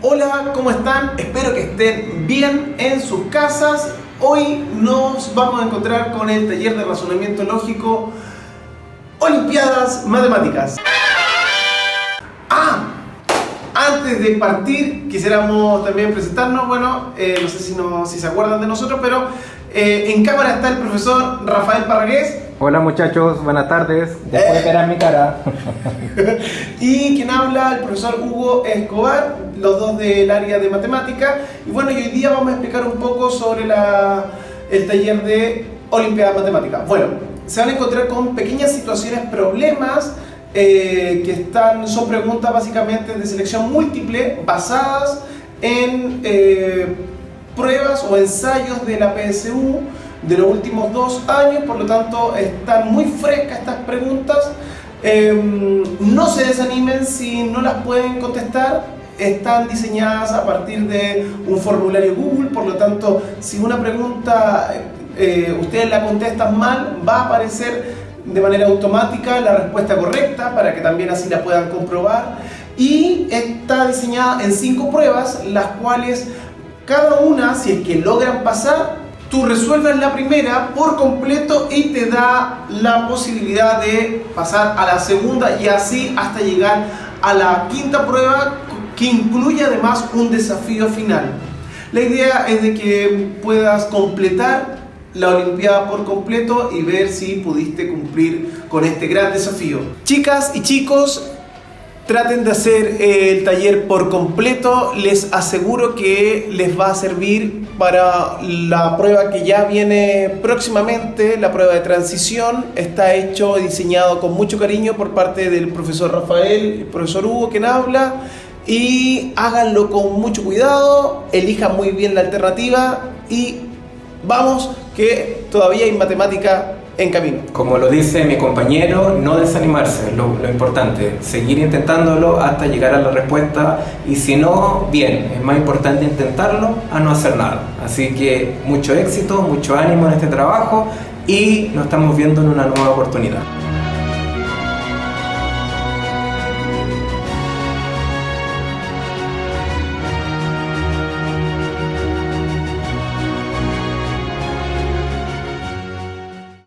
Hola, ¿cómo están? Espero que estén bien en sus casas. Hoy nos vamos a encontrar con el taller de razonamiento lógico Olimpiadas Matemáticas. Ah, antes de partir quisiéramos también presentarnos, bueno, eh, no sé si, no, si se acuerdan de nosotros, pero eh, en cámara está el profesor Rafael Parragués. Hola muchachos, buenas tardes. Después verán mi cara. y quien habla, el profesor Hugo Escobar, los dos del área de matemática. Y bueno, hoy día vamos a explicar un poco sobre la, el taller de Olimpiadas Matemáticas. Bueno, se van a encontrar con pequeñas situaciones, problemas, eh, que están, son preguntas básicamente de selección múltiple basadas en eh, pruebas o ensayos de la PSU de los últimos dos años, por lo tanto están muy frescas estas preguntas. Eh, no se desanimen si no las pueden contestar, están diseñadas a partir de un formulario Google, por lo tanto si una pregunta eh, ustedes la contestan mal, va a aparecer de manera automática la respuesta correcta para que también así la puedan comprobar y está diseñada en cinco pruebas, las cuales cada una, si es que logran pasar, tú resuelves la primera por completo y te da la posibilidad de pasar a la segunda y así hasta llegar a la quinta prueba que incluye además un desafío final. La idea es de que puedas completar la Olimpiada por completo y ver si pudiste cumplir con este gran desafío. Chicas y chicos, Traten de hacer eh, el taller por completo, les aseguro que les va a servir para la prueba que ya viene próximamente, la prueba de transición. Está hecho y diseñado con mucho cariño por parte del profesor Rafael, el profesor Hugo quien habla. Y háganlo con mucho cuidado, elijan muy bien la alternativa y vamos que todavía hay matemática en camino. Como lo dice mi compañero, no desanimarse, lo, lo importante, seguir intentándolo hasta llegar a la respuesta y si no, bien, es más importante intentarlo a no hacer nada. Así que mucho éxito, mucho ánimo en este trabajo y nos estamos viendo en una nueva oportunidad.